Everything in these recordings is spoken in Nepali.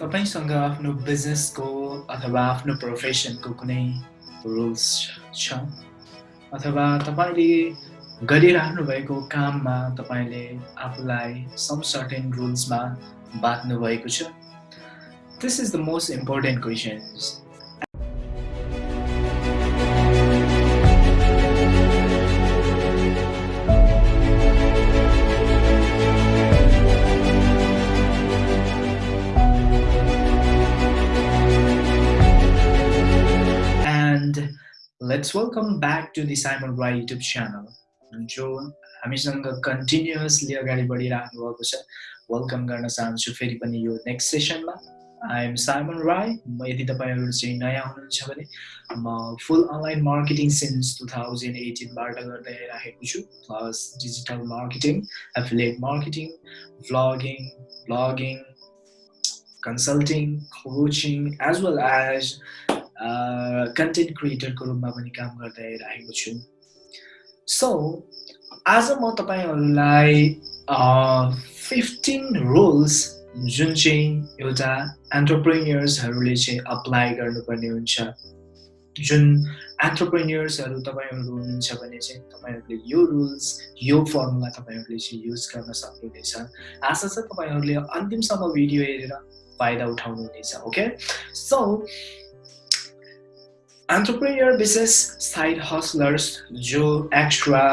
तपाईँसँग आफ्नो बिजनेसको अथवा आफ्नो प्रोफेसनको कुनै रुल्स छ? अथवा तपाईँले गरिराख्नु भएको काममा तपाईँले आफूलाई सम सर्टेन रुल्समा बाँध्नु भएको छ? This is the most important questions let's welcome back to the Simon Rai YouTube channel जो हामीसँग कन्टिन्युसली अगाडि बढिराख्नु भएको छ वेलकम गर्न चाहन्छु फेरि पनि यो नेक्स्ट सेसनमा आई एम साइमन राई म यदि तपाईँहरू चाहिँ नयाँ हुनुहुन्छ भने म full online marketing since two thousand एटिनबाट गर्दै राखेको छु plus digital marketing affiliate marketing vlogging blogging consulting coaching as well as content क्रिएटरको रूपमा पनि काम गर्दै आइरहेको छु। सो आज म तपाईँहरूलाई फिफ्टिन रुल्स जुन चाहिँ एउटा एन्टरप्रेनियर्सहरूले चाहिँ अप्लाई गर्नुपर्ने हुन्छ। जुन एन्टरप्रेनियर्सहरू तपाईँहरू हुनुहुन्छ भने चाहिँ तपाईँहरूले यो रुल्स यो फर्मुला तपाईँहरूले चाहिँ युज गर्न सक्नुहुनेछ। आशा छ तपाईँहरूले अन्तिमसम्म भिडियो हेरेर फाइदा उठाउनुहुनेछ ओके सो एन्टरप्रेनियर विशेष साइड हस्लर्स जो एक्स्ट्रा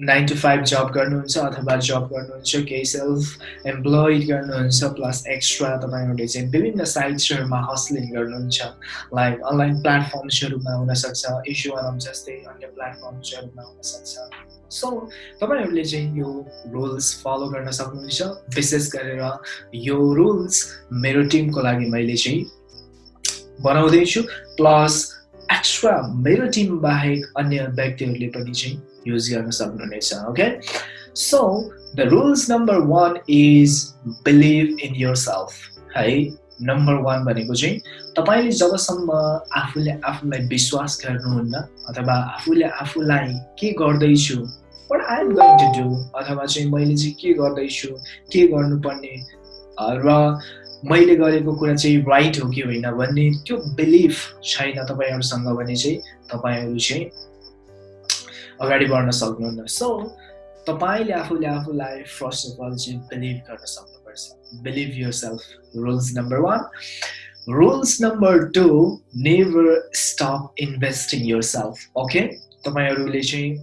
नाइन टु फाइभ जब गर्नुहुन्छ अथवा जब गर्नुहुन्छ केही सेल्फ एम्प्लोइड गर्नुहुन्छ प्लस एक्स्ट्रा तपाईँहरूले चाहिँ विभिन्न साइट्सहरूमा हस्लिङ गर्नुहुन्छ। लाइक अनलाइन प्लेटफर्म्सहरूमा हुनसक्छ इस्युआनम जस्तै अन्य प्लेटफर्म्सहरूमा हुनसक्छ। सो तपाईँहरूले चाहिँ यो रुल्स फलो गर्न सक्नुहुन्छ। विशेष गरेर यो रुल्स मेरो टिमको लागि मैले चाहिँ बनाउँदैछु प्लस एक्स्ट्रा मेरो टिम बाहेक अन्य व्यक्तिहरूले पनि चाहिँ युज गर्न सक्नुहुनेछ okay so the rules number one is believe in your self है? नम्बर वान भनेको चाहिँ तपाईँले जबसम्म आफूले आफूलाई विश्वास गर्नुहुन्न अथवा आफूले आफूलाई के गर्दैछु what I am going to do अथवा चाहिँ मैले चाहिँ के गर्दैछु के गर्नुपर्ने र मैले गरेको कुरा चाहिँ राइट हो कि होइन भन्ने त्यो बिलिफ छैन तपाईँहरूसँग भने चाहिँ तपाईँहरू चाहिँ अगाडि बढ्न सक्नुहुन्न। सो तपाईँले आफूले आफूलाई फर्स्ट अफ अल चाहिँ बिलिभ गर्न सक्नुपर्छ। Believe your self rules number one rules number two never stop investing your self okay तपाईँहरूले चाहिँ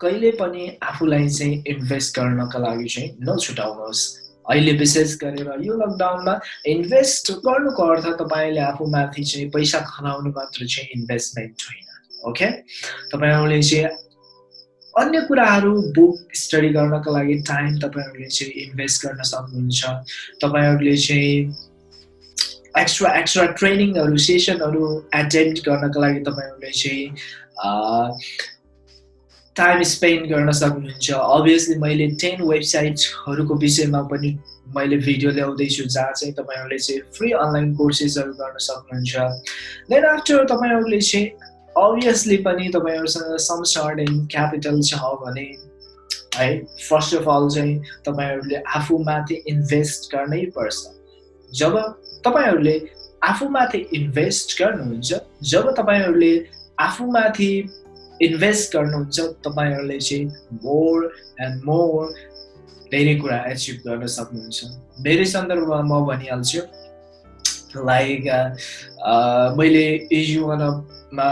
कहिले पनि आफूलाई चाहिँ इन्भेस्ट गर्नका लागि चाहिँ नछुटाउनुहोस्। अहिले विशेष गरेर यो लकडाउनमा इन्भेस्ट गर्नुको अर्थ तपाईँले आफूमाथि चाहिँ पैसा खनाउनु मात्र चाहिँ इन्भेस्टमेन्ट होइन ओके तपाईँहरूले चाहिँ अन्य कुराहरू बुक स्टडी गर्नको लागि टाइम तपाईँहरूले चाहिँ इन्भेस्ट गर्न सक्नुहुन्छ। तपाईँहरूले चाहिँ एक्स्ट्रा एक्स्ट्रा ट्रेनिङहरू सेसनहरू एटेन्ड गर्नको लागि तपाईँहरूले चाहिँ टाइम स्पेन्ड गर्न सक्नुहुन्छ. अभियसली मैले टेन वेबसाइट्सहरूको विषयमा पनि मैले भिडियो ल्याउँदैछु जहाँ चाहिँ तपाईँहरूले चाहिँ फ्री अनलाइन कोर्सेसहरू गर्न सक्नुहुन्छ. देन आफ्टर तपाईँहरूले चाहिँ अभियसली पनि तपाईँहरूसँग सम सर्ट इन क्यापिटल छ भने है फर्स्ट अफ अल चाहिँ तपाईँहरूले आफूमाथि इन्भेस्ट गर्नै पर्छ। जब तपाईँहरूले आफूमाथि इन्भेस्ट गर्नुहुन्छ जब तपाईँहरूले आफूमाथि इन्भेस्ट गर्नुहुन्छ तपाईँहरूले चाहिँ मोर एन्ड मोर धेरै कुरा एचिभ गर्न सक्नुहुन्छ। धेरै सन्दर्भमा म भनिहाल्छु लाइक मैले इजुवानमा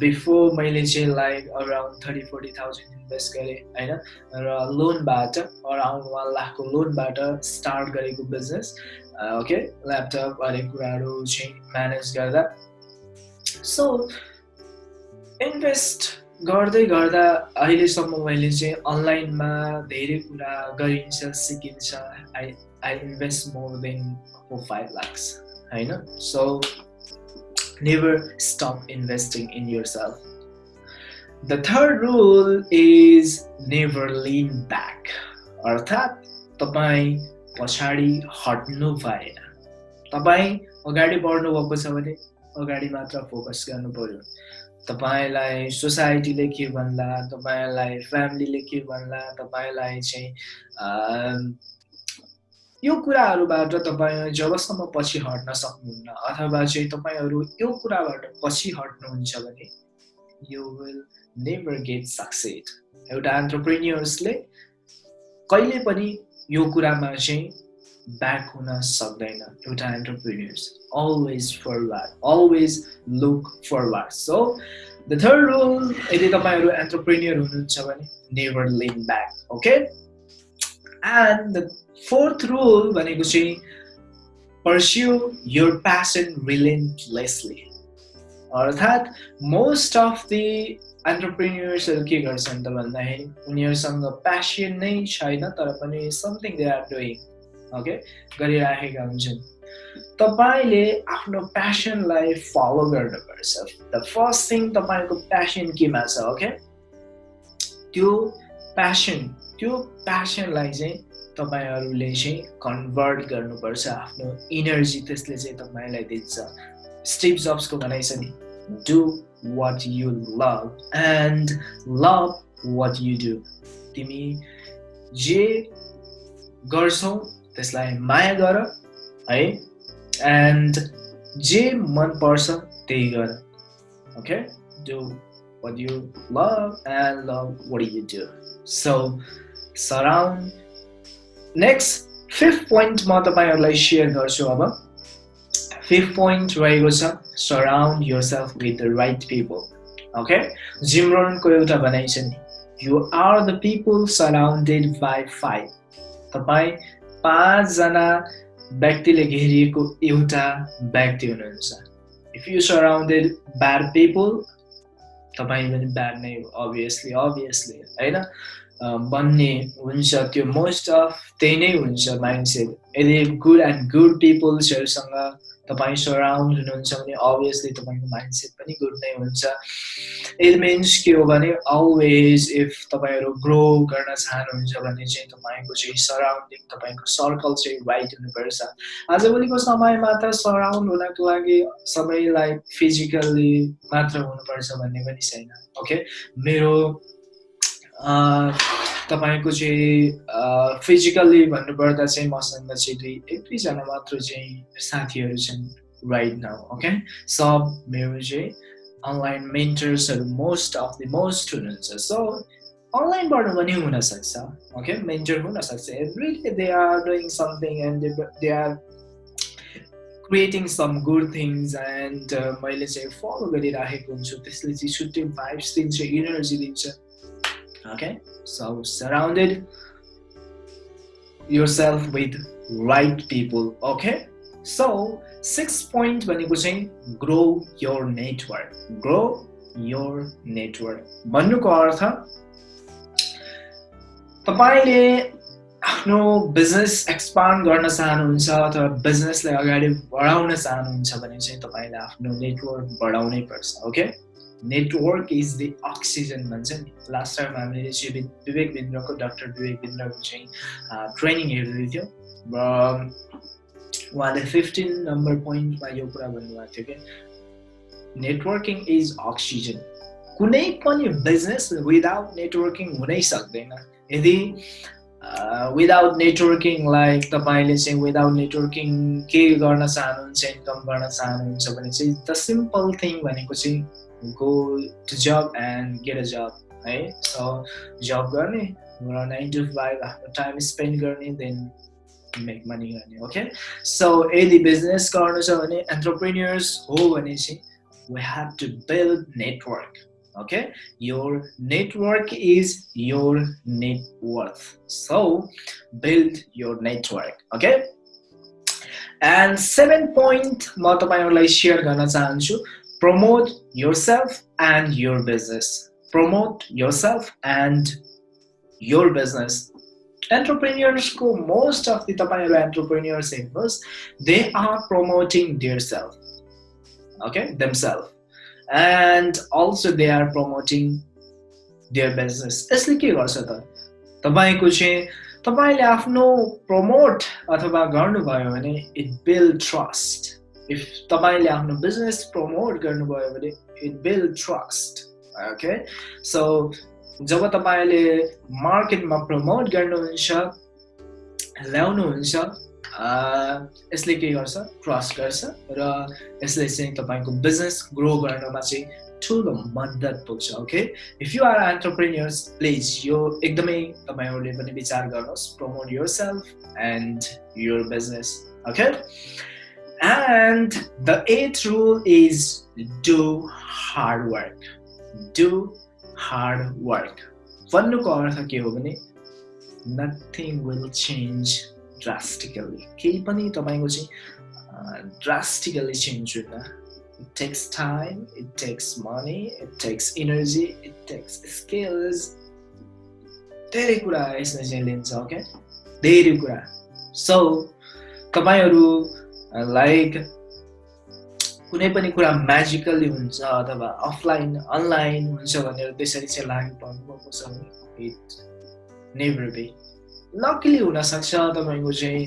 बिफोर मैले चाहिँ like around thirty forty thousand invest गरेँ होइन? र लोनबाट अराउन्ड वान लाखको लोनबाट स्टार्ट गरेको बिजनेस ओके ल्यापटप हरेक कुराहरू चाहिँ म्यानेज गर्दा सो इन्भेस्ट गर्दै गर्दा अहिलेसम्म मैले चाहिँ अनलाइनमा धेरै कुरा गरिन्छ सिकिन्छ I I invest more than four five lakhs होइन? So never stop investing in your self the third rule is never lean back अर्थात् तपाईँ पछाडि हट्नु भएन। तपाईँ अगाडि बढ्नुभएको छ भने अगाडि मात्र फोकस गर्नु पऱ्यो। तपाईँलाई सोसाइटीले के भन्ला तपाईँलाई फ्यामिलीले के भन्ला तपाईँलाई चाहिँ यो कुराहरूबाट तपाईँ जबसम्म पछि हट्न सक्नुहुन्न अथवा चाहिँ तपाईँहरू यो कुराबाट पछि हट्नुहुन्छ भने you will never get succeed एउटा एन्टरप्रेन्यर्सले कहिले पनि यो कुरामा चाहिँ ब्याक हुन सक्दैन एउटा entrepreneurs always forward. Always look forward. So the third rule यदि तपाईँहरू एन्टरप्रेन्यर हुनुहुन्छ भने never lean back okay and the fourth rule भनेको चाहिँ पर्स्यु योर प्यासन रिलेन्टलेसली अर्थात् मोस्ट अफ दि एन्टरप्रेन्यर्सहरू के गर्छन् त भन्दाखेरि उनीहरूसँग प्यासन नै छैन तर पनि something they are doing okay गरिराखेका हुन्छन्। तपाईँले आफ्नो प्यासनलाई फलो गर्नुपर्छ। द फर्स्ट थिङ तपाईँको प्यासन केमा छ ओके त्यो प्यासन त्यो प्यासनलाई चाहिँ तपाईँहरूले चाहिँ कन्भर्ट गर्नुपर्छ। आफ्नो इनर्जी त्यसले चाहिँ तपाईँलाई दिन्छ। स्टिभ जब्सको भनाइ छ नि do what you love and love what you do तिमी जे गर्छौ त्यसलाई माया गर है? एन्ड जे मनपर्छ त्यही गर okay do what you love and love what you do. So surround. Next fifth point म तपाईँहरूलाई सेयर गर्छु अब. फिफ्थ पोइन्ट रहेको छ surround your self with the right people okay जिमरोनको एउटा भनाइ छ नि you are the people surrounded by five तपाईँ पाँचजना व्यक्तिले घेरिएको एउटा व्यक्ति हुनुहुन्छ। If you surrounded bad people तपाईँ पनि ब्याड नै हो अभियसली अभियसली होइन? बन्ने हुन्छ त्यो मोस्ट अफ त्यही नै हुन्छ माइन्डसेट यदि गुड एन्ड गुड पिपुल्सहरूसँग तपाईँ सराउन्ड हुनुहुन्छ भने अभियसली तपाईँको माइन्डसेट पनि गुड नै हुन्छ। इट मिन्स के हो भने अलवेज इफ तपाईँहरू ग्रो गर्न चाहनुहुन्छ भने चाहिँ तपाईँको चाहिँ सराउन्डिङ तपाईँको सर्कल चाहिँ राइट हुनुपर्छ। आजभोलिको समयमा त सराउन्ड हुनको लागि सबैलाई फिजिकल्ली मात्र हुनुपर्छ भन्ने पनि छैन ओके मेरो तपाईँको चाहिँ फिजिकल्ली भन्नुपर्दा चाहिँ मसँग चाहिँ दुई एक दुईजना मात्र चाहिँ साथीहरू छन् राइट नाउ ओके सब मेरो चाहिँ अनलाइन मेन्टर्सहरू मोस्ट अफ द मोस्ट हुनुहुन्छ। सो अनलाइनबाट पनि हुनसक्छ ओके मेन्टर हुनसक्छ। Every day they are doing something and they are creating some good things and मैले चाहिँ फलो गरिराखेको हुन्छु। त्यसले चाहिँ छुट्टै भाइब्स दिन्छ इनर्जी दिन्छ। Okay? So surrounded yourself with right people okay? So six point भनेको चाहिँ grow your network. Grow your network. भन्नुको अर्थ तपाईँले आफ्नो बिजनेस एक्सपान्ड गर्न चाहनुहुन्छ अथवा बिजनेसलाई अगाडि बढाउन चाहनुहुन्छ भने चाहिँ तपाईँले आफ्नो नेटवर्क बढाउनै पर्छ okay network is the oxygen भन्छ नि लास्ट टाइम हामीले चाहिँ विवेक बिन्द्रको डक्टर विवेक बिन्द्रको चाहिँ ट्रेनिङ हेर्दै थियो र उहाँले फिफ्टिन नम्बर पोइन्टमा यो कुरा भन्नुभएको थियो कि नेटवर्किङ इज अक्सिजन कुनै पनि बिजनेस विदाउट नेटवर्किङ हुनै सक्दैन। यदि विदाउट नेटवर्किङ लाइक तपाईँले चाहिँ विदाउट नेटवर्किङ के गर्न चाहनुहुन्छ इन्कम गर्न चाहनुहुन्छ भने चाहिँ द सिम्पल थिङ भनेको चाहिँ go to job and get a job है सो जब गर्ने नाइन टु फाइभ आफ्नो टाइम स्पेन्ड गर्ने देन मेक मनी गर्ने ओके सो यदि बिजनेस गर्नु छ भने एन्टरप्रेन्यर्स हो भने चाहिँ we have to build network your network is your net worth. So build your network okay? And seven point म तपाईँहरूलाई सेयर गर्न चाहन्छु promote yourself and your business promote yourself and your business entrepreneurs ko most of the tapaiharu entrepreneurs heर्नुहोस् they are promoting their self okay themselves and also they are promoting their business यसले के गर्छ त तपाईँको चाहिँ तपाईँले आफ्नो प्रमोट अथवा गर्नुभयो भने इट बिल्ड ट्रस्ट इफ तपाईँले आफ्नो बिजनेस प्रमोट गर्नुभयो भने it build trust okay so जब तपाईँले मार्केटमा प्रमोट गर्नुहुन्छ ल्याउनुहुन्छ यसले के गर्छ? क्रस गर्छ र यसले चाहिँ तपाईँको बिजनेस ग्रो गर्नमा चाहिँ ठुलो मद्दत पुग्छ okay if you are entrepreneurs please यो एकदमै तपाईँहरूले पनि विचार गर्नुहोस् promote your self and your business okay? And the eighth rule is do hard work do hard work भन्नुको अर्थ के हो भने नथिङ विल चेन्ज ड्रास्टिकली केही पनि तपाईँको चाहिँ ड्रास्टिकली चेन्ज हुँदैन it takes time, it takes money, it takes energy, it takes skills. धेरै कुरा यसमा चाहिँ लिन्छ ओके धेरै कुरा सो तपाईँहरू लाइक कुनै पनि कुरा म्याजिकल्ली हुन्छ अथवा अफलाइन अनलाइन हुन्छ भनेर त्यसरी चाहिँ लागि पर्नुभएको छ इट नेभर बी लकिली हुनसक्छ तपाईँको चाहिँ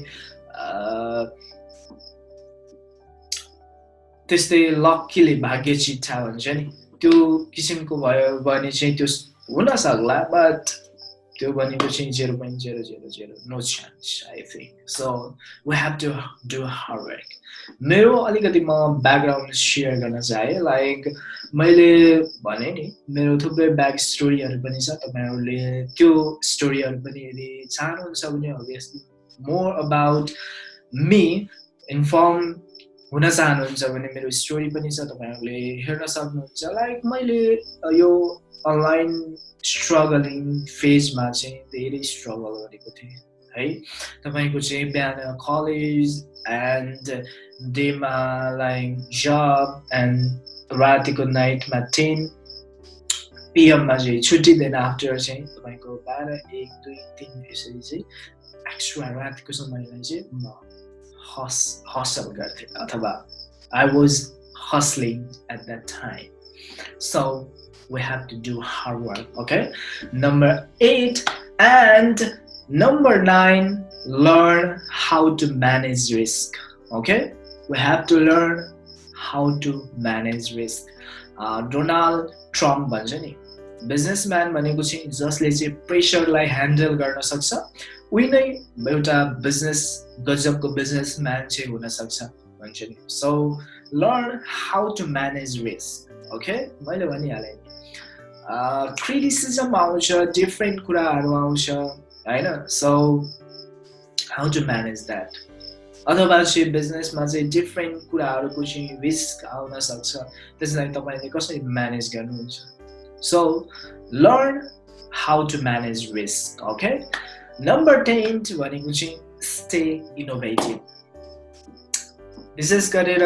त्यस्तै लक्कीले भाग्य चिट्ठा भन्छ नि। त्यो किसिमको भयो भने चाहिँ त्यो हुन सक्ला बट त्यो भनेको चाहिँ zero point zero zero zero no chance I think so we have to do hard मेरो अलिकति म ब्याकग्राउन्ड सेयर गर्न चाहेँ लाइक मैले भने नि मेरो थुप्रै ब्याक स्टोरीहरू पनि छ तपाईँहरूले त्यो स्टोरीहरू पनि यदि चाहनुहुन्छ भने obviously more about me inform हुन चाहनुहुन्छ भने मेरो स्टोरी पनि छ तपाईँहरूले हेर्न सक्नुहुन्छ। लाइक मैले यो अनलाइन स्ट्रगलिङ फेजमा चाहिँ धेरै स्ट्रगल गरेको थिएँ है तपाईँको चाहिँ बिहान कलेज एन्ड डेमा लाइक जब एन्ड रातिको नाइटमा टेन पिएममा चाहिँ छुट्टी दिन आफ्टर चाहिँ तपाईँको बाह्र एक दुई तिन यसरी चाहिँ एक्स्ट्रा रातिको समयलाई चाहिँ म हस हसल गर्थे अथवा I was hustling at that time. So we have to do hard work, okay? Number eight and number nine, learn how to manage risk, okay? We have to learn how to manage risk. Uh, Donald Trump भन्छ नि बिजनेसम्यान भनेको चाहिँ जसले चाहिँ प्रेसरलाई ह्यान्डल गर्न सक्छ उही नै एउटा बिजनेस गजबको बिजनेस म्यान चाहिँ हुनसक्छ भन्छ नि so learn how to manage risk okay मैले भनिहालेँ नि क्रिटिसिजम आउँछ डिफ्रेन्ट कुराहरू आउँछ होइन so how to manage that अथवा चाहिँ बिजनेसमा चाहिँ डिफ्रेन्ट कुराहरूको चाहिँ रिस्क आउन सक्छ त्यसलाई तपाईँले कसरी म्यानेज गर्नुहुन्छ so learn how to manage risk okay number ten भनेको चाहिँ स्टे इनोभेटिभ विशेष गरेर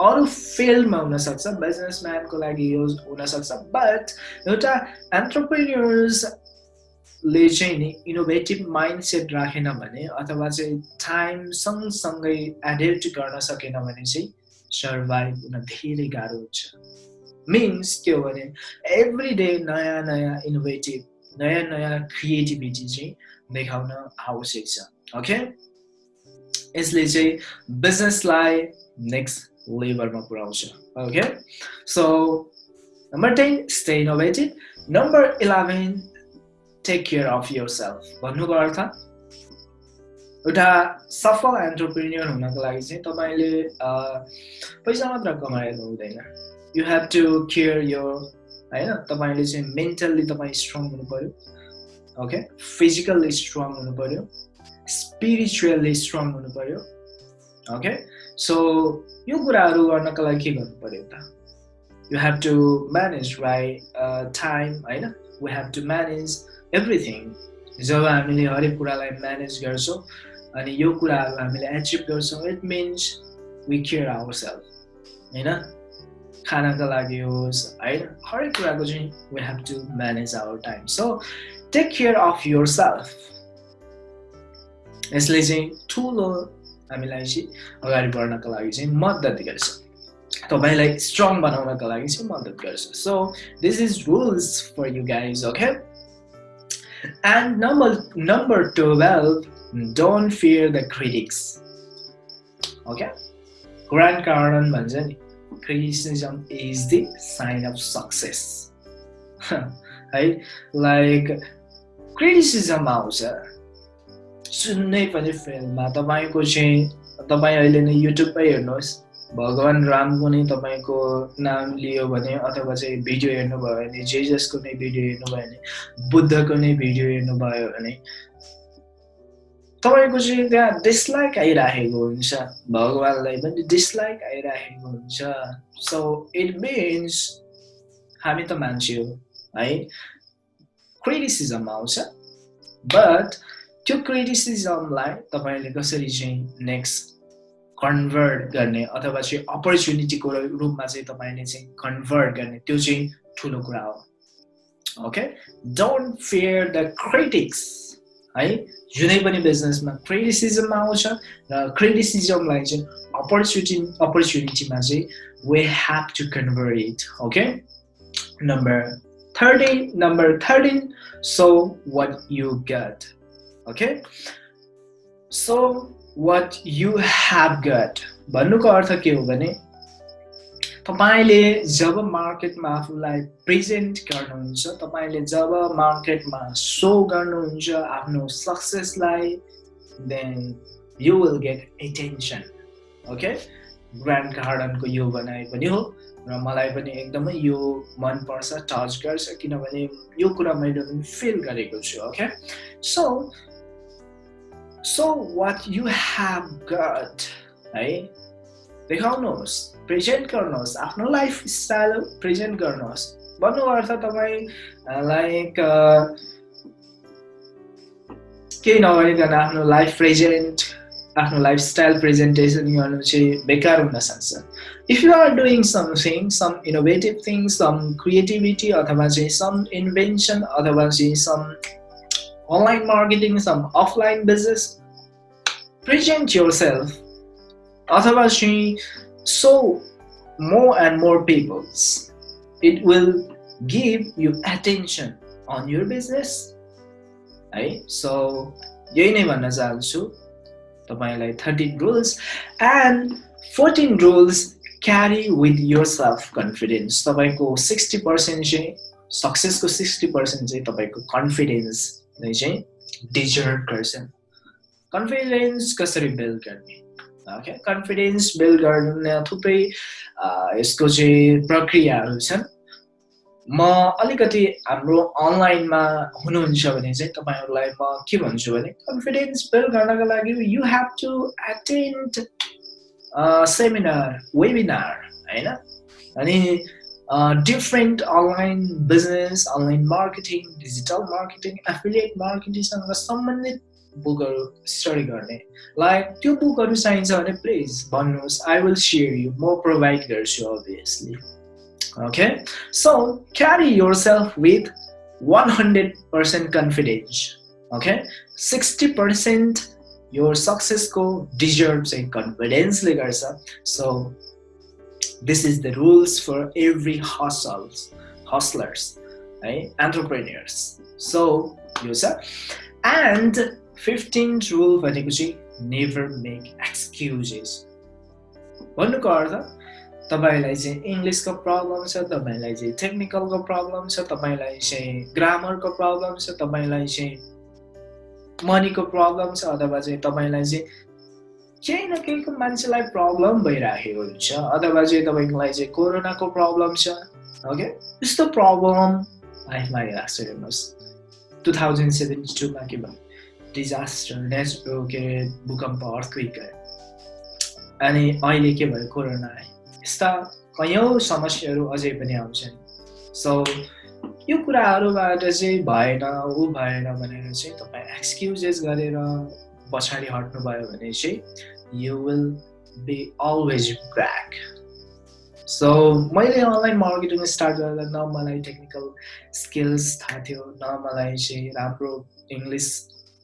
अरू फिल्डमा हुनसक्छ बिजनेसम्यानको लागि यो हुनसक्छ बट एउटा एन्टरप्रेन्यर्सले चाहिँ नि इनोभेटिभ माइन्ड सेट राखेन भने अथवा चाहिँ टाइम सँगसँगै एडेप्ट गर्न सकेन भने चाहिँ सर्भाइभ हुन धेरै गाह्रो हुन्छ। मिन्स के हो भने एभ्री डे नयाँ नयाँ इनोभेटिभ नयाँ नयाँ क्रिएटिभिटी चाहिँ देखाउन आवश्यक छ। ओके यसले चाहिँ बिजनेसलाई नेक्स्ट लेभलमा पुऱ्याउँछ okay so number ten stay innovative number eleven take care of your self भन्नुको अर्थ एउटा सफल एन्टरप्रिन्यर हुनको लागि चाहिँ तपाईँले पैसा मात्र कमाएर हुँदैन. You have to care your होइन तपाईँले चाहिँ मेन्टल्ली तपाईँ स्ट्रङ हुनु पऱ्यो ओके फिजिकल्ली स्ट्रङ हुनु पऱ्यो स्पिरिचुअल्ली स्ट्रङ हुनु पऱ्यो ओके सो यो कुराहरू गर्नको लागि के गर्नु पऱ्यो त you have to manage right time होइन we have to manage everything जब हामीले हरेक कुरालाई म्यानेज गर्छौँ अनि यो कुराहरूलाई हामीले एचिभ गर्छौँ it means we care our self होइन खानाको लागि होस् होइन हरेक कुराको चाहिँ we have to manage our time so take care of your self यसले चाहिँ ठुलो हामीलाई चाहिँ अगाडि बढ्नको लागि चाहिँ मद्दत गर्छ। तपाईँलाई स्ट्रङ बनाउनको लागि चाहिँ मद्दत गर्छ। So this is rules for you guys okay and number number twelve don't fear the critics okay Grant Cardone भन्छ नि criticism is the sign of success. है लाइक क्रिटिसिजम आउँछ सुन्नै पनि फिल्ममा तपाईँको चाहिँ तपाईँ अहिले नै युट्युबमै हेर्नुहोस्। भगवान् रामको नै तपाईँको नाम लियो भने अथवा चाहिँ भिडियो हेर्नुभयो भने जे जसको नै भिडियो हेर्नुभयो भने बुद्धको नै भिडियो हेर्नुभयो भने। तपाईँको चाहिँ त्यहाँ डिसलाइक आइराखेको हुन्छ। भगवान्लाई पनि डिसलाइक आइराखेको हुन्छ। सो इट मिन्स हामी त मान्छे हो है? क्रिटिसिजम आउँछ। बट त्यो क्रिटिसिजमलाई तपाईँले कसरी चाहिँ नेक्स्ट कन्भर्ट गर्ने अथवा चाहिँ अपर्च्युनिटीको रूपमा चाहिँ तपाईँले चाहिँ कन्भर्ट गर्ने त्यो चाहिँ ठुलो कुरा हो। Okay don't fear the critics है? जुनै पनि बिजनेसमा क्रिटिसिजम आउँछ र क्रिटिसिजमलाई चाहिँ अपर्च्युनिटी अपर्च्युनिटीमा चाहिँ we have to convert it okay number thirteen number thirteen so what you get okay so what you have got भन्नुको अर्थ के हो भने तपाईँले जब मार्केटमा आफूलाई प्रेजेन्ट गर्नुहुन्छ तपाईँले जब मार्केटमा सो गर्नुहुन्छ आफ्नो सक्सेसलाई then you will get attention okay Grant गार्डनको यो बनाए पनि हो र मलाई पनि एकदमै यो मनपर्छ टच गर्छ किनभने यो कुरा मैले पनि फिल गरेको छु okay so So what you have got है देखाउनुहोस् प्रेजेन्ट गर्नुहोस् आफ्नो लाइफ स्टाइल प्रेजेन्ट गर्नुहोस् भन्नु अर्थ तपाईँ लाइक केही नगरिकन आफ्नो लाइफ प्रेजेन्ट आफ्नो लाइफ स्टाइल प्रेजेन्टेसन गर्नु चाहिँ बेकार हुन सक्छ if you are doing something some innovative thing some creativity अथवा चाहिँ सम इन्भेन्सन अथवा चाहिँ some online marketing, some offline business, present yourself. Otherwise, so more and more people's. It will give you attention on your business. Right? So, यही नै भन्न चाहन्छु तपाईँलाई thirteen rules and fourteen rules carry with yourself confidence तपाईँको सिक्सटी पर्सेन्ट चाहिँ सक्सेसको सिक्सटी पर्सेन्ट चाहिँ तपाईँको कन्फिडेन्स नै चाहिँ डिजर्भ गर्छन् कन्फिडेन्स कसरी बिल्ड गर्ने? ओके कन्फिडेन्स बिल्ड गर्न थुप्रै यसको चाहिँ प्रक्रियाहरू छन्। म अलिकति हाम्रो अनलाइनमा हुनुहुन्छ भने चाहिँ तपाईँहरूलाई म के भन्छु भने कन्फिडेन्स बिल्ड गर्नको लागि you have to attend seminar webinar होइन? अनि different online business online marketing digital marketing affiliate मार्केटिङसँग सम्बन्धित बुकहरू स्टडी गर्ने। लाइक त्यो बुकहरू चाहिन्छ भने प्लिज भन्नुहोस् आई विल सेयर यु म प्रोभाइड गर्छु obviously okay so carry your self with one hundred percent confidence okay sixty percent यो सक्सेसको डिजर्भ चाहिँ कन्फिडेन्सले गर्छ सो this is the rules for every hustles hustlers right? Entrepreneurs. So user and 15th rule भनेको चाहिँ never make excuses. भन्नुको अर्थ तपाईँलाई चाहिँ इङ्ग्लिसको प्रब्लम छ तपाईँलाई चाहिँ टेक्निकलको प्रब्लम छ तपाईँलाई चाहिँ ग्रामरको प्रब्लम छ तपाईँलाई चाहिँ मनीको प्रब्लम छ अथवा चाहिँ तपाईँलाई चाहिँ केही न केहीको मान्छेलाई प्रब्लम भइराखेको हुन्छ। अथवा चाहिँ तपाईँकोलाई चाहिँ कोरोनाको प्रब्लम छ ओके यस्तो प्रब्लम लाइफमा आइरहेको छ हेर्नुहोस्। टु थाउजन्ड सेभेन्टी टूमा के भयो? डिजास्टर नेचुरल के अरे भूकम्प अर्थक्विक अनि अहिले के भयो? कोरोना यस्ता कैयौँ समस्याहरू अझै पनि आउँछन्। सो यो कुराहरूबाट चाहिँ भएन ऊ भएन भनेर चाहिँ तपाईँ एक्सक्युजेस गरेर पछाडि हट्नुभयो भने चाहिँ you will be always back so मैले अनलाइन मार्केटिङ स्टार्ट गर्दा न मलाई टेक्निकल स्किल्स थाहा थियो न मलाई चाहिँ राम्रो इङ्ग्लिस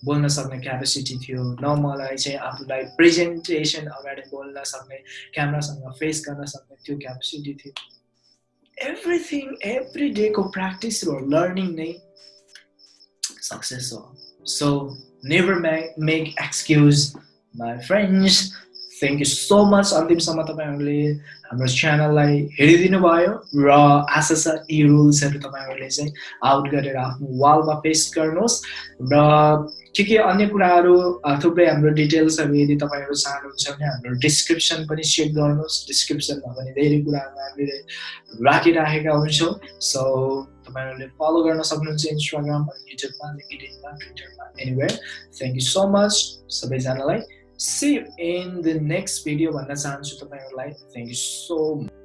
बोल्न सक्ने क्यापेसिटी थियो न मलाई चाहिँ आफूलाई प्रेजेन्टेसन अगाडि बोल्न सक्ने क्यामरासँग फेस गर्न सक्ने त्यो क्यापेसिटी थियो। एभ्रिथिङ एभ्री डेको प्र्याक्टिस र लर्निङ नै सक्सेस हो। So never make, make excuse my friends. Thank you so much अन्तिमसम्म तपाईँहरूले हाम्रो च्यानललाई हेरिदिनु भयो र आशा छ यी रुल्सहरू तपाईँहरूले चाहिँ आउट गरेर आफ्नो वालमा पेस्ट गर्नुहोस् र के अन्य कुराहरू थुप्रै हाम्रो डिटेल्सहरू यदि तपाईँहरू चाहनुहुन्छ भने हाम्रो डिस्क्रिप्सन पनि चेक गर्नुहोस् डिस्क्रिप्सनमा पनि धेरै कुराहरू हामीले राखिराखेका हुन्छौँ सो तपाईँहरूले फलो गर्न सक्नुहुन्छ इन्स्टाग्राममा युट्युबमा लिङ्किडिनमा ट्विटरमा. Anywhere thank you so much सबैजनालाई. You in the next video भन्न चाहन्छु तपाईँहरूलाई. Thank you so much